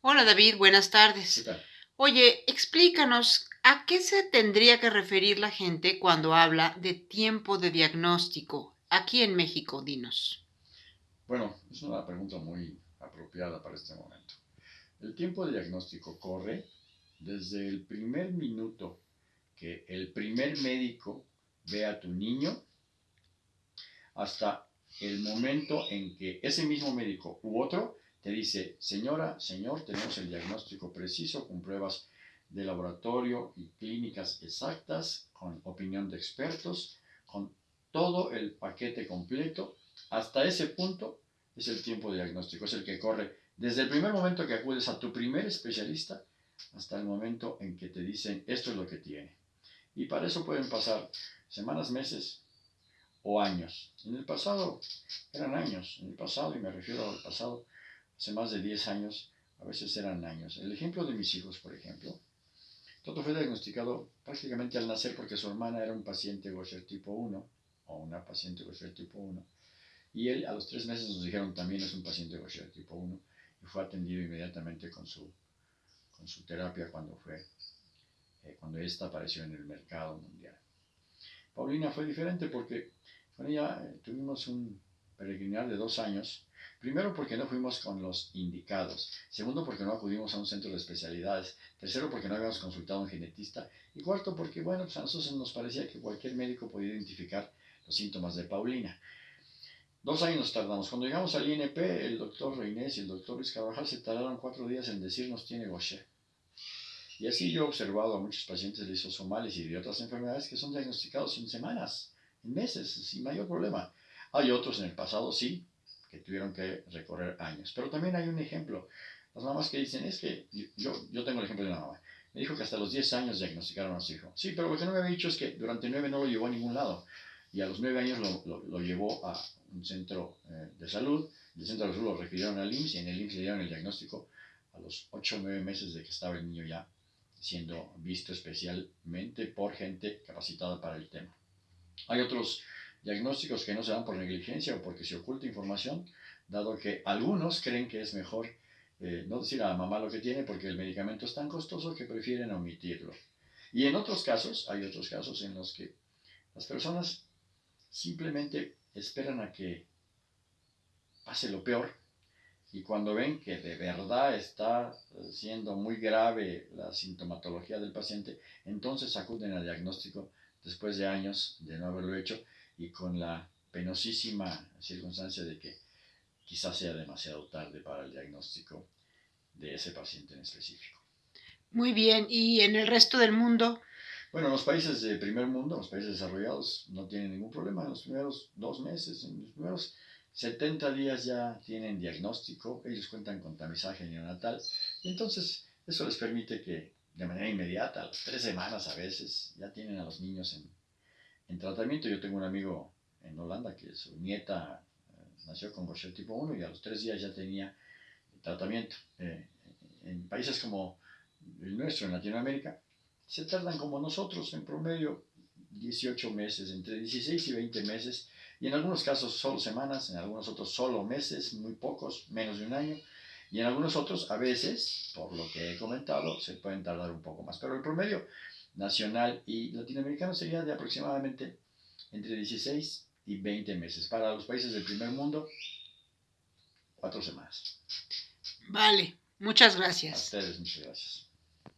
Hola David, buenas ¿Qué tardes. tal? Oye, explícanos, ¿a qué se tendría que referir la gente cuando habla de tiempo de diagnóstico? Aquí en México, dinos. Bueno, es una pregunta muy apropiada para este momento. El tiempo de diagnóstico corre desde el primer minuto que el primer médico ve a tu niño hasta el momento en que ese mismo médico u otro te dice, señora, señor, tenemos el diagnóstico preciso con pruebas de laboratorio y clínicas exactas, con opinión de expertos, con todo el paquete completo. Hasta ese punto es el tiempo diagnóstico, es el que corre desde el primer momento que acudes a tu primer especialista hasta el momento en que te dicen esto es lo que tiene. Y para eso pueden pasar semanas, meses o años. En el pasado eran años, en el pasado, y me refiero al pasado, hace más de 10 años, a veces eran años. El ejemplo de mis hijos, por ejemplo, Toto fue diagnosticado prácticamente al nacer porque su hermana era un paciente Gaucher tipo 1 o una paciente Gaucher tipo 1 y él a los tres meses nos dijeron también es un paciente Gaucher tipo 1 y fue atendido inmediatamente con su, con su terapia cuando fue eh, cuando esta apareció en el mercado mundial. Paulina fue diferente porque con ella eh, tuvimos un peregrinar de dos años Primero porque no fuimos con los indicados. Segundo porque no acudimos a un centro de especialidades. Tercero porque no habíamos consultado a un genetista. Y cuarto porque, bueno, pues nos parecía que cualquier médico podía identificar los síntomas de Paulina. Dos años nos tardamos. Cuando llegamos al INP, el doctor Reinés y el doctor Luis se tardaron cuatro días en decirnos tiene Gaucher. Y así yo he observado a muchos pacientes lisosomales y de otras enfermedades que son diagnosticados en semanas, en meses, sin mayor problema. Hay otros en el pasado, sí, que tuvieron que recorrer años. Pero también hay un ejemplo. Las mamás que dicen, es que yo, yo tengo el ejemplo de una mamá. Me dijo que hasta los 10 años diagnosticaron a su hijo. Sí, pero lo que no me había dicho es que durante 9 no lo llevó a ningún lado. Y a los 9 años lo, lo, lo llevó a un centro eh, de salud. Del centro de salud lo refirieron al IMSS y en el IMSS le dieron el diagnóstico a los 8 o 9 meses de que estaba el niño ya siendo visto especialmente por gente capacitada para el tema. Hay otros diagnósticos que no se dan por negligencia o porque se oculta información, dado que algunos creen que es mejor eh, no decir a la mamá lo que tiene porque el medicamento es tan costoso que prefieren omitirlo. Y en otros casos, hay otros casos en los que las personas simplemente esperan a que pase lo peor y cuando ven que de verdad está siendo muy grave la sintomatología del paciente, entonces acuden al diagnóstico después de años de no haberlo hecho y con la penosísima circunstancia de que quizás sea demasiado tarde para el diagnóstico de ese paciente en específico. Muy bien, ¿y en el resto del mundo? Bueno, los países de primer mundo, los países desarrollados, no tienen ningún problema. En los primeros dos meses, en los primeros 70 días ya tienen diagnóstico, ellos cuentan con tamizaje neonatal, y entonces eso les permite que de manera inmediata, a las tres semanas a veces, ya tienen a los niños en, en tratamiento. Yo tengo un amigo en Holanda que su nieta eh, nació con Gaucher tipo 1 y a los tres días ya tenía tratamiento. Eh, en países como el nuestro, en Latinoamérica, se tardan como nosotros, en promedio 18 meses, entre 16 y 20 meses, y en algunos casos solo semanas, en algunos otros solo meses, muy pocos, menos de un año, y en algunos otros a veces, por lo que he comentado, se pueden tardar un poco más. Pero el promedio nacional y latinoamericano sería de aproximadamente entre 16 y 20 meses. Para los países del primer mundo, cuatro semanas. Vale, muchas A gracias. ustedes, muchas gracias.